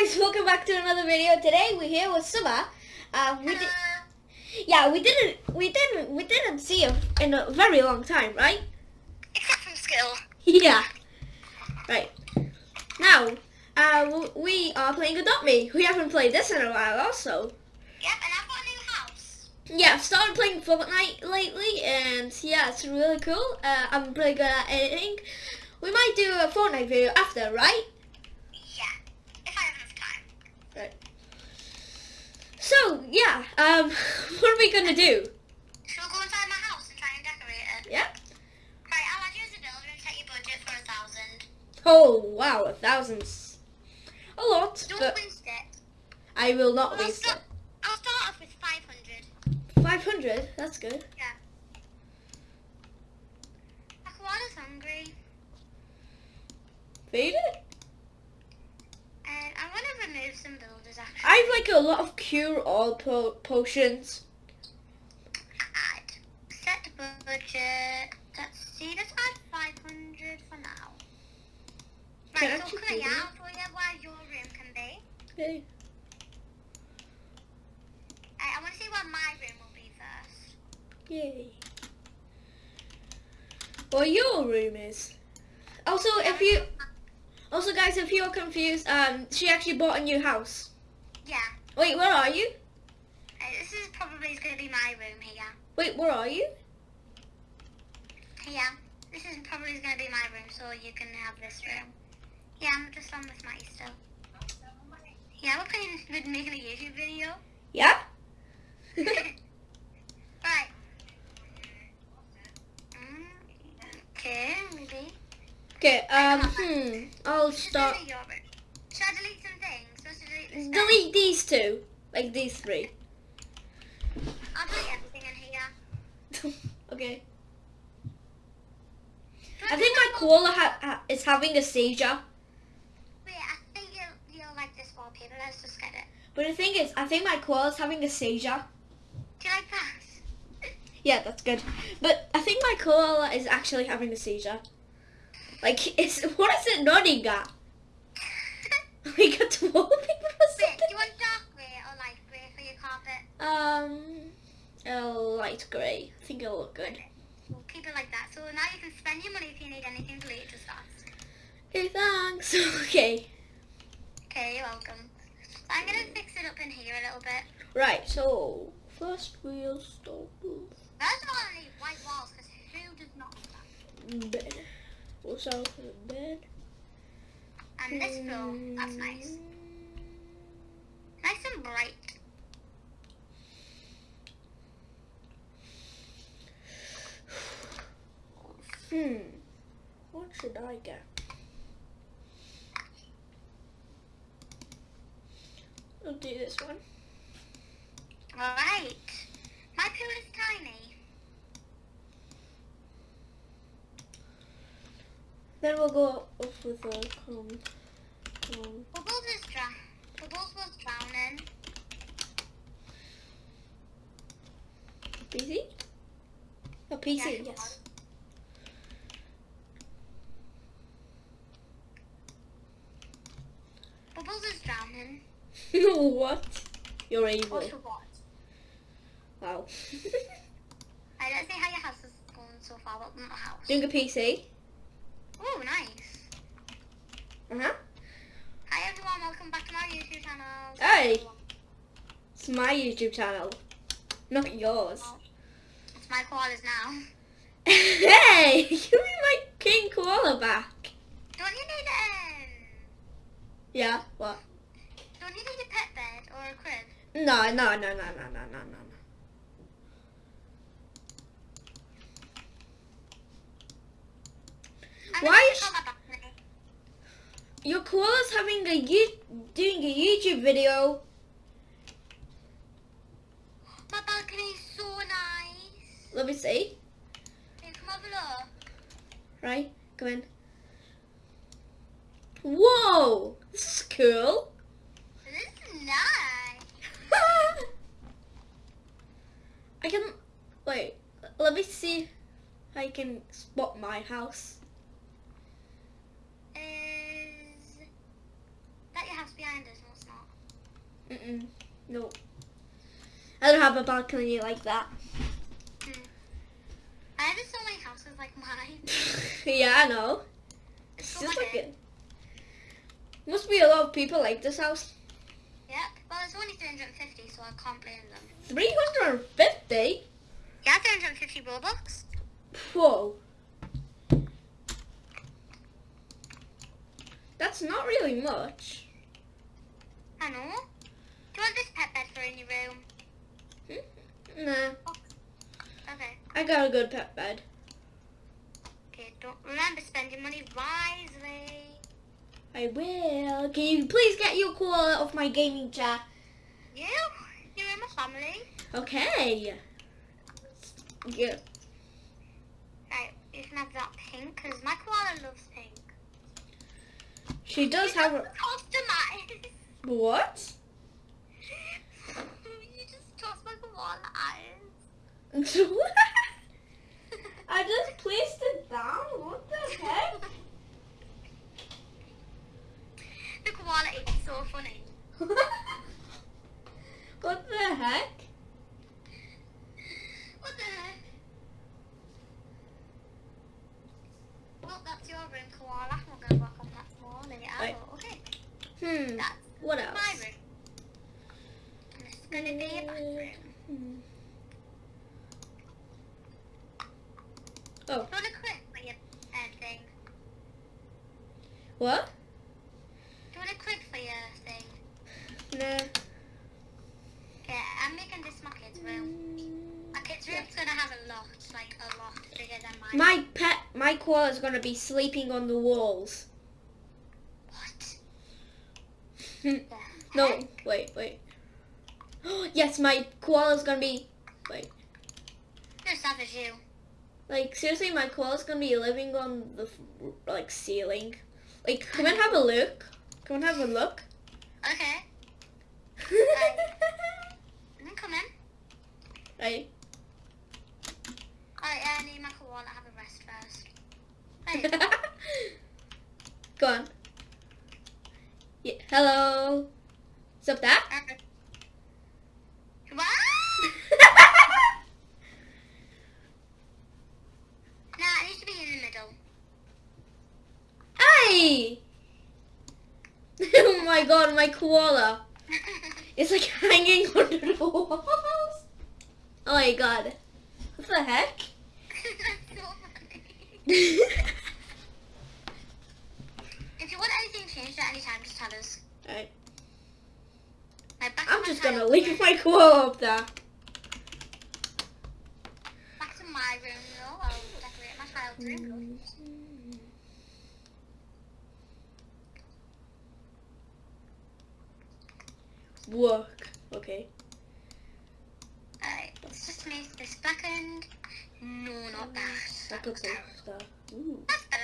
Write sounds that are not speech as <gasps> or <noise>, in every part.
guys, welcome back to another video. Today we're here with Summer. Uh, we did, yeah, we didn't, we didn't, we didn't see him in a very long time, right? Except from school. <laughs> Yeah. Right. Now, uh, we are playing Adopt Me. We haven't played this in a while, also. Yep, and I've got a new house. Yeah, I've started playing Fortnite lately, and yeah, it's really cool. Uh, I'm pretty good at editing. We might do a Fortnite video after, right? Yeah, if I have enough time. Right. So yeah, um, <laughs> what are we gonna do? Shall we go inside my house and try and decorate it? Yeah. Right, I'll add you as a builder and set your budget for a thousand. Oh wow, a thousand's a lot, Don't but waste it. I will not I'll waste start, it. I'll start off with 500. Five hundred, that's good. Yeah. Aquana's hungry. Feed it. And I'm going to remove some builders actually. I have like a lot of cure all po- potions. Add. Set budget. Let's see, let's add 500 for now. Can Right, so can I out for you where your room can be? Okay. I, I want to see where my room will be first. Yay. Well, your room is. Also, if you also guys, if you're confused, um, she actually bought a new house. Yeah. Wait, where are you? Uh, this is probably going to be my room here. Wait, where are you? Here. This is probably going to be my room, so you can have this room. Yeah, I'm just on with my still. Yeah, we're playing, we're making a YouTube video. Yeah. <laughs> <laughs> right. Mm, okay, maybe. Okay. Um. Hmm. I'll start. delete your room. Should I delete delete this bed? Delete these two, like these three. I'll delete everything in here. <laughs> okay. I think my koala ha- ha- is having a seizure. Wait, I think you'll, you'll like this wallpaper. Let's just get it. But the thing is, I think my koala is having a seizure. Do you like that? Yeah, that's good. But I think my koala is actually having a seizure. Like, <laughs> it's what is it nodding at? <laughs> We got to wallpaper or Wait, do something. you want dark grey or light grey for your carpet? Um, a light grey. I think it'll look good. We'll keep it like that. So now you can spend your money if you need anything to later just ask. Okay, thanks. <laughs> Okay, Okay, you're welcome. I'm gonna fix it up in here a little bit. right. So first we'll start with First of all, I need white walls because who does not want that? bed. We'll start with bed. And this floor, that's nice. Nice and bright. Hmm. What should I get? I'll do this one. Alright. My pool is tiny. Then we'll go off with a comb. comb. Bubbles is drown. Bubbles was drowning. PC? Oh, PC, Yeah, it. Bubbles is drowning. what? You're evil. Also what? Wow. I don't see how your house is going so far, but not house. Doing a PC. Oh, nice. Uh-huh. Hi everyone, welcome back to my YouTube channel. Hey. It's my YouTube channel. Not yours. It's my koalas now. <laughs> hey! <laughs> Give me my king koala back. Don't you need um? Yeah, what? Don't you need a pet bed or a crib? No, no, no, no, no, no, no, no. Why is- take out my balcony. Your koala's having a you doing a YouTube video. My balcony is so nice. Let me see. Hey, come have a look. Right, come in. Whoa, this is cool. This is nice. <laughs> I can wait. Let me see if I can spot my house. Is that your house behind us? No, it's not. Mm-mm. No. I don't have a balcony like that. Hmm. I have so many houses like mine. <laughs> yeah, I know. It's It's just like it. Must be a lot of people like this house. Yep. Well, it's only 350, so I can't blame them. 350? Yeah, 350 Robux. Whoa. That's not really much. I know. Do you want this pet bed for in your room? Hmm? Nah, oh. Okay. I got a good pet bed. Okay, don't remember spend your money wisely. I will. Can you please get your koala off my gaming chair? You? You're in my family. Okay. Yeah. Right, you can have that pink, because my koala loves pink. She does have a... Customize. What? <laughs> you just tossed my koala eyes. <laughs> <laughs> I just placed it down. What the heck? the koala is so funny. <laughs> what the heck? What the heck? Well, that's your room, koala. I'm not going to work on that in it Right. Okay, Hmm. that's What my else? room. And is going to be a bathroom. Hmm. Oh, Do you want to quit for your uh, thing? what? Do you want to quit for your thing? Nah. Yeah, I'm making this my kid's room. My kid's room's going to have a lot, like a lot bigger than mine. My pet, is gonna be sleeping on the walls. What? Hmm. No, wait, wait. <gasps> yes, my koala is gonna be. Wait, No savage you. like seriously, my koala is gonna be living on the like ceiling. Like, come and have a look. Come and have a look. Okay, I'm coming. right. Alright, I need my koala to have a rest first. Right. <laughs> Go on. Yeah. Hello. What's up, Dad? what? Uh, <laughs> nah, it needs to be in the middle. Hey! <laughs> oh my god, my koala. It's like hanging under the walls. Oh my god. What the heck? So funny. If you want anything changed at any time, just tell us. Alright. Right, I'm just gonna leave my koala up there. Back to my room, though. I'll decorate my child's room. Work. Okay. Alright, let's just make this blackened. No, not that. That That looks looks like stuff. Ooh. That's better.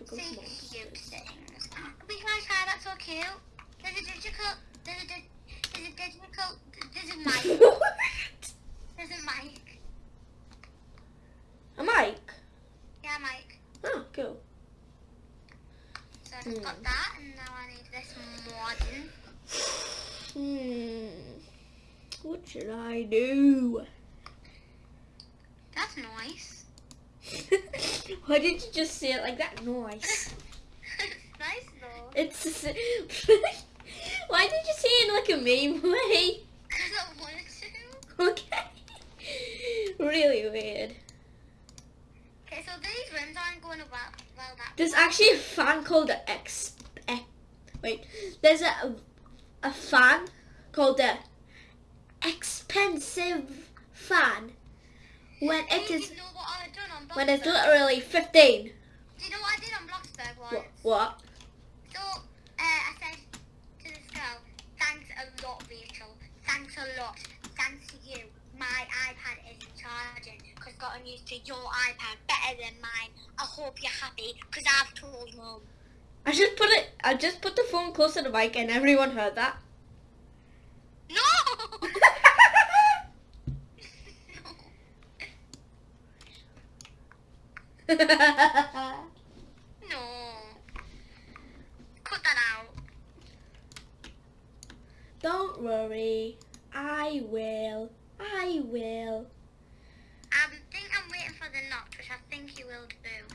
Look at See, cute things. We can try that's so cute. There's a digital, there's a, there's a digital, there's a mic. There's a mic. A mic. Yeah, mic. Oh, cool. So I just got Hmm. that, and now I need this modern. Hmm. What should I do? That's nice. Why did you just say it like that? Nice. <laughs> nice though. It's. <laughs> Why did you say it in like a meme way? Because I wanted to. Okay. <laughs> really weird. Okay, so these rims aren't going well, well that There's actually a fan called the X. X wait. There's a a fan called the expensive fan. When it is. You is know what I done on when it's literally 15. Do you know what I did on Bloxburg once? What? What? So, uh, I said to this girl, thanks a lot, Rachel. Thanks a lot. Thanks to you. My iPad isn't charging because gotten used to your iPad better than mine. I hope you're happy because I've told mum. I just put it. I just put the phone close to the mic, and everyone heard that. No! <laughs> no. Cut that out. Don't worry. I will. I will. Um, I think I'm waiting for the knock, which I think you will do.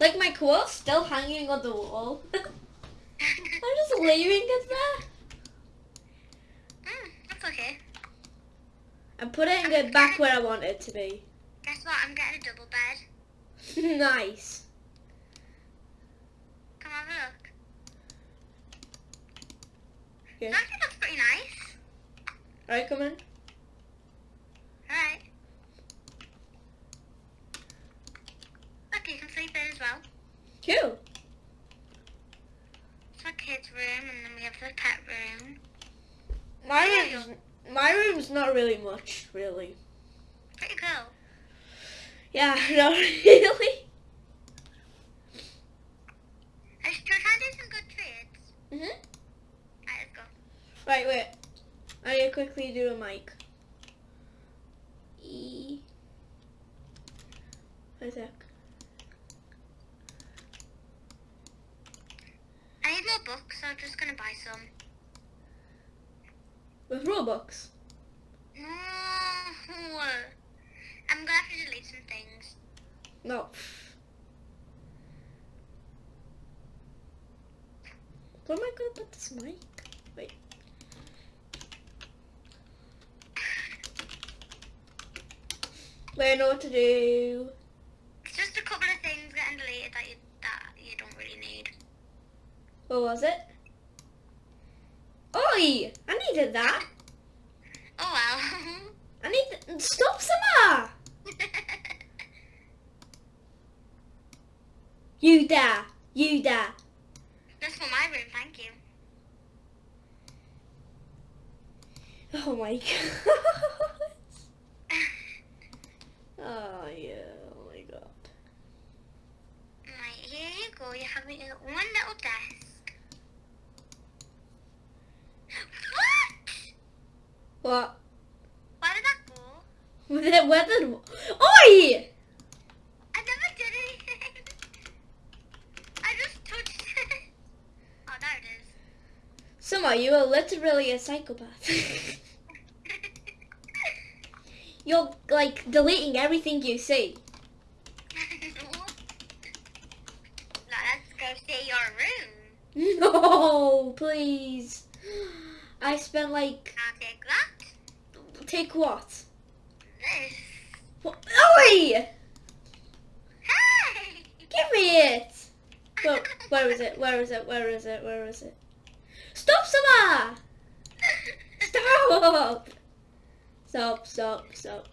Like my quote's still hanging on the wall. <laughs> I'm just leaving it there. And putting it back where I want it to be. Guess what? I'm getting a double bed. <laughs> nice. Come have a look. Okay. It actually looks pretty nice. Alright, come in. Alright. Look, you can sleep in as well. Cool. It's my kids' room, and then we have the pet room. My Yeah. My room's not really much, really. Pretty cool. Yeah, <laughs> not really. I should try do some good trades. Mhm. Right, let's go. Right, wait. I need to quickly do a mic. E. Wait a sec. I need more books, so I'm just gonna buy some. With Robux. No. Mm, I'm gonna have to delete some things. No. Oh Where am I gonna put this mic? Wait. Wait, I know what to do. It's just a couple of things getting deleted that you that you don't really need. What was it? Oi! I needed that. Oh well. I need. Stop, Summer! <laughs> You there. You there. That's for my room, thank you. Oh my <laughs> god. <laughs> Oh yeah. Oh my god. Right, here you go. You have one little desk. What? What? Where did that go? Where did, Oi! I never did anything. <laughs> I just touched it. <laughs> Oh, there it is. Summer, you are literally a psychopath. <laughs> You're like deleting everything you see. let's go see your room. No, please. I spent like take that. take what? This. What? Oi! Hey! Give me it. Where, where is it? Where is it? Where is it? Where is it? Stop, Summer! <laughs> Stop! Stop! Stop! Stop!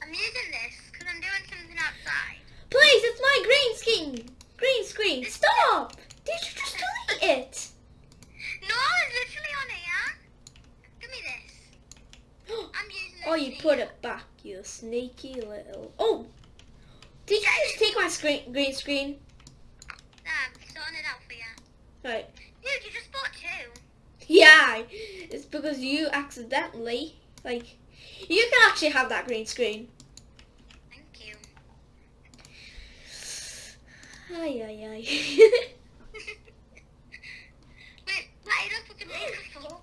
I'm using this because I'm doing something outside. Please, it's my green screen. Green screen. Stop! Did you just delete it? No, literally on here. Give me this. <gasps> I'm using. Oh, you thing. put it back, you sneaky little. Oh! Did you just take my screen, green screen? Nah, I'm sorting it out for you. Right. Dude, you just bought two. Yeah, it's because you accidentally, like, you can actually have that green screen. Thank you. <sighs> Ay, ay, ay. <laughs> Wait, light up with the microphone.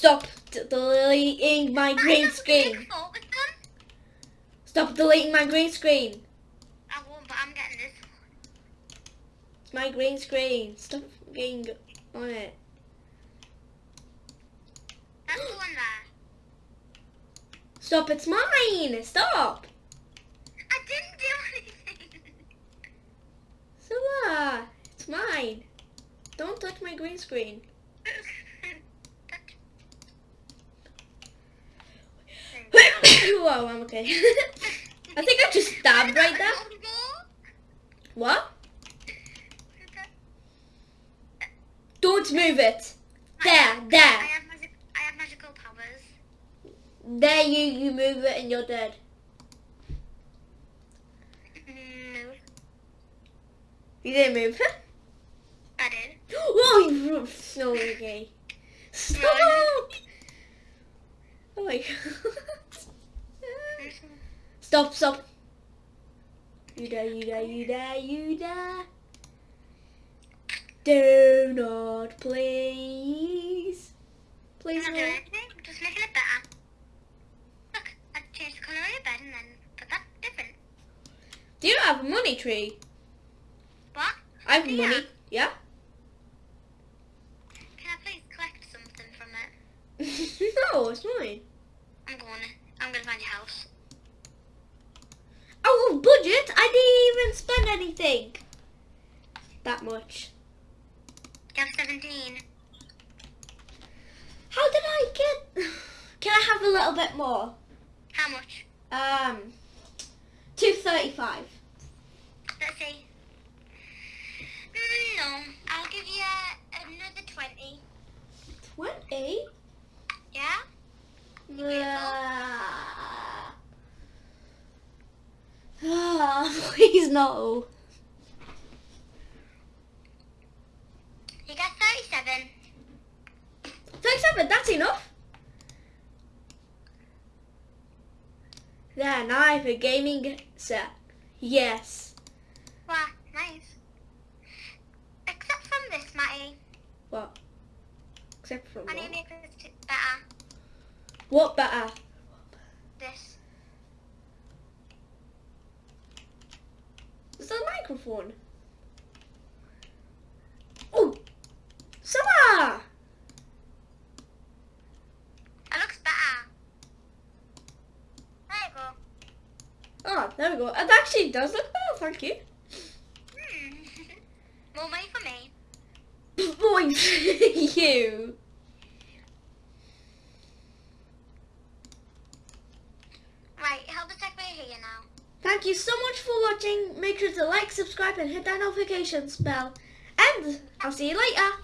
Stop deleting my green screen. With the focus on. Stop deleting my green screen. I won't, but I'm getting this. It's my green screen. Stop getting on it. That's the one there. Stop, it's mine. Stop. I didn't do anything. Summer, uh, it's mine. Don't touch my green screen. <laughs> <laughs> Whoa, I'm okay. <laughs> I think I just stabbed right there. What? Don't move it. There, I there. have magic. I have magical powers. There you, you move it and you're dead. Mm, no, You didn't move it. I did. Whoa, <gasps> oh, you so okay. Stop. <laughs> Oh my god. Stop, stop. You die, you die, you die, you die. Do not please. Please I'm not no. doing anything. I'm just making it better. Look, I changed the colour of your bed and then put that different. Do you have a money tree? What? I have Yeah. money. Yeah? Can I please collect something from it? <laughs> no, it's mine. I'm going. I'm going to find your house. Oh, budget? I didn't even spend anything. That much. Have 17. How did I get... <sighs> Can I have a little bit more? How much? Um, 235. Let's see. Mm, no, I'll give you another 20. 20? Yeah? Ah, Ah, Ah, <laughs> please no. You got 37. 37, that's enough. Then I have a gaming set. Yes. Wow, nice. Except from this, Matty. What? Except from I need to what? make this better. What better? This. It's a microphone. Oh! Summer! It looks better. There you go. Oh, there we go. It actually does look better, thank you. Hmm. <laughs> More money for me. <laughs> Boy, <laughs> you. Right, help us take me here now. Thank you so much for watching. Make sure to like, subscribe, and hit that notifications bell. And I'll see you later.